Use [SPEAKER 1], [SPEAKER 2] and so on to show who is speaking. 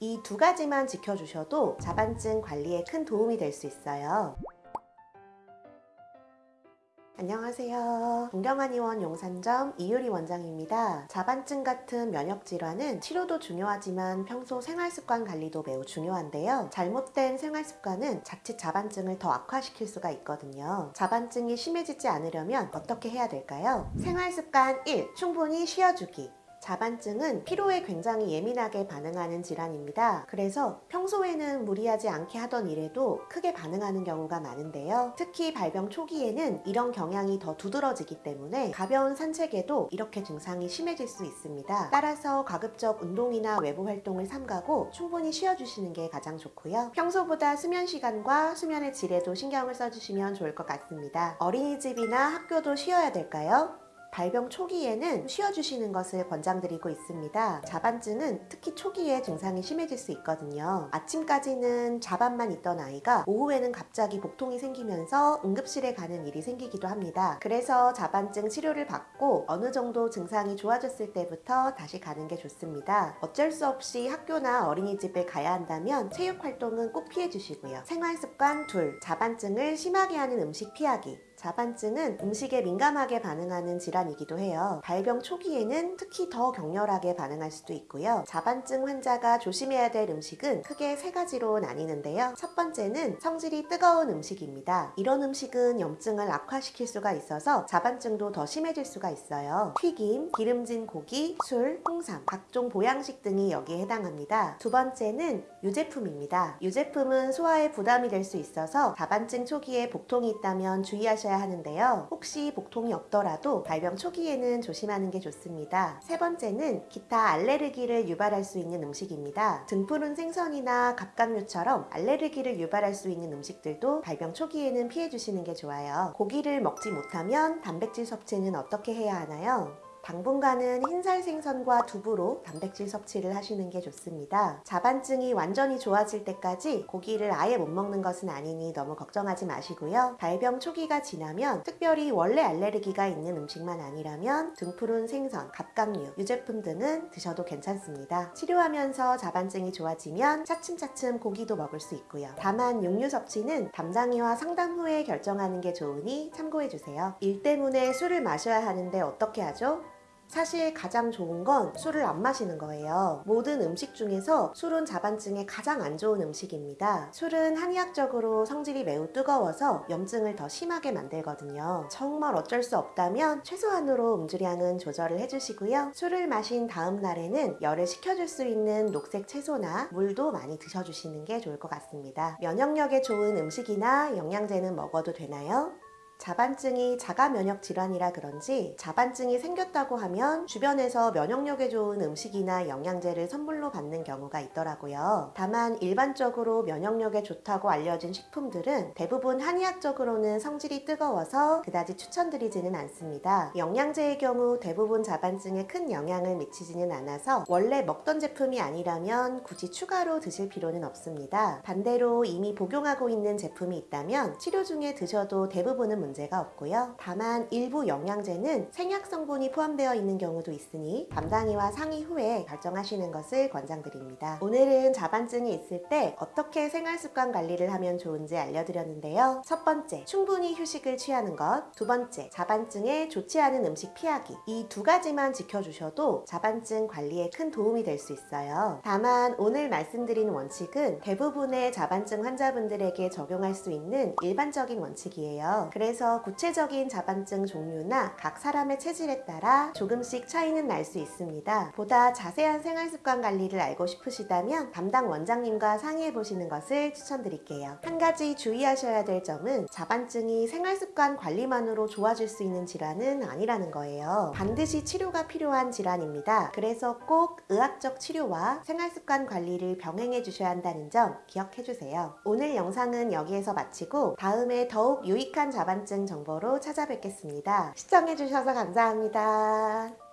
[SPEAKER 1] 이 두 가지만 지켜주셔도 자반증 관리에 큰 도움이 될 수 있어요. 안녕하세요. 동경한의원 용산점 이유리 원장입니다. 자반증 같은 면역질환은 치료도 중요하지만 평소 생활습관 관리도 매우 중요한데요. 잘못된 생활습관은 자칫 자반증을 더 악화시킬 수가 있거든요. 자반증이 심해지지 않으려면 어떻게 해야 될까요? 생활습관 1. 충분히 쉬어주기. 자반증은 피로에 굉장히 예민하게 반응하는 질환입니다. 그래서 평소에는 무리하지 않게 하던 일에도 크게 반응하는 경우가 많은데요. 특히 발병 초기에는 이런 경향이 더 두드러지기 때문에 가벼운 산책에도 이렇게 증상이 심해질 수 있습니다. 따라서 가급적 운동이나 외부 활동을 삼가고 충분히 쉬어주시는 게 가장 좋고요. 평소보다 수면 시간과 수면의 질에도 신경을 써주시면 좋을 것 같습니다. 어린이집이나 학교도 쉬어야 될까요? 발병 초기에는 쉬어주시는 것을 권장드리고 있습니다. 자반증은 특히 초기에 증상이 심해질 수 있거든요. 아침까지는 자반만 있던 아이가 오후에는 갑자기 복통이 생기면서 응급실에 가는 일이 생기기도 합니다. 그래서 자반증 치료를 받고 어느 정도 증상이 좋아졌을 때부터 다시 가는 게 좋습니다. 어쩔 수 없이 학교나 어린이집에 가야 한다면 체육 활동은 꼭 피해 주시고요. 생활습관 둘, 자반증을 심하게 하는 음식 피하기. 자반증은 음식에 민감하게 반응하는 질환이기도 해요. 발병 초기에는 특히 더 격렬하게 반응할 수도 있고요. 자반증 환자가 조심해야 될 음식은 크게 세 가지로 나뉘는데요. 첫 번째는 성질이 뜨거운 음식입니다. 이런 음식은 염증을 악화시킬 수가 있어서 자반증도 더 심해질 수가 있어요. 튀김, 기름진 고기, 술, 홍삼, 각종 보양식 등이 여기에 해당합니다. 두 번째는 유제품입니다. 유제품은 소화에 부담이 될 수 있어서 자반증 초기에 복통이 있다면 주의하셔야 하는데요. 혹시 복통이 없더라도 발병 초기에는 조심하는 게 좋습니다. 세 번째는 기타 알레르기를 유발할 수 있는 음식입니다. 등푸른 생선이나 갑각류처럼 알레르기를 유발할 수 있는 음식들도 발병 초기에는 피해 주시는 게 좋아요. 고기를 먹지 못하면 단백질 섭취는 어떻게 해야 하나요? 당분간은 흰살 생선과 두부로 단백질 섭취를 하시는 게 좋습니다. 자반증이 완전히 좋아질 때까지 고기를 아예 못 먹는 것은 아니니 너무 걱정하지 마시고요. 발병 초기가 지나면 특별히 원래 알레르기가 있는 음식만 아니라면 등푸른 생선, 갑각류, 유제품 등은 드셔도 괜찮습니다. 치료하면서 자반증이 좋아지면 차츰차츰 고기도 먹을 수 있고요. 다만 육류 섭취는 담당이와 상담 후에 결정하는 게 좋으니 참고해주세요. 일 때문에 술을 마셔야 하는데 어떻게 하죠? 사실 가장 좋은 건 술을 안 마시는 거예요. 모든 음식 중에서 술은 자반증에 가장 안 좋은 음식입니다. 술은 한의학적으로 성질이 매우 뜨거워서 염증을 더 심하게 만들거든요. 정말 어쩔 수 없다면 최소한으로 음주량은 조절을 해주시고요. 술을 마신 다음 날에는 열을 식혀줄 수 있는 녹색 채소나 물도 많이 드셔주시는 게 좋을 것 같습니다. 면역력에 좋은 음식이나 영양제는 먹어도 되나요? 자반증이 자가 면역 질환이라 그런지 자반증이 생겼다고 하면 주변에서 면역력에 좋은 음식이나 영양제를 선물로 받는 경우가 있더라고요. 다만 일반적으로 면역력에 좋다고 알려진 식품들은 대부분 한의학적으로는 성질이 뜨거워서 그다지 추천드리지는 않습니다. 영양제의 경우 대부분 자반증에 큰 영향을 미치지는 않아서 원래 먹던 제품이 아니라면 굳이 추가로 드실 필요는 없습니다. 반대로 이미 복용하고 있는 제품이 있다면 치료 중에 드셔도 대부분은 문제가 없고요. 다만 일부 영양제는 생약 성분이 포함되어 있는 경우도 있으니 담당이와 상의 후에 결정하시는 것을 권장드립니다. 오늘은 자반증이 있을 때 어떻게 생활습관 관리를 하면 좋은지 알려드렸는데요. 첫 번째, 충분히 휴식을 취하는 것. 두 번째, 자반증에 좋지 않은 음식 피하기. 이 두 가지만 지켜주셔도 자반증 관리에 큰 도움이 될 수 있어요. 다만 오늘 말씀드린 원칙은 대부분의 자반증 환자분들에게 적용할 수 있는 일반적인 원칙이에요. 그래서 구체적인 자반증 종류나 각 사람의 체질에 따라 조금씩 차이는 날 수 있습니다. 보다 자세한 생활습관 관리를 알고 싶으시다면 담당 원장님과 상의해 보시는 것을 추천드릴게요. 한 가지 주의하셔야 될 점은 자반증이 생활습관 관리만으로 좋아질 수 있는 질환은 아니라는 거예요. 반드시 치료가 필요한 질환입니다. 그래서 꼭 의학적 치료와 생활습관 관리를 병행해 주셔야 한다는 점 기억해 주세요. 오늘 영상은 여기에서 마치고 다음에 더욱 유익한 자반 증 정보로 찾아뵙겠습니다. 시청해 주셔서 감사합니다.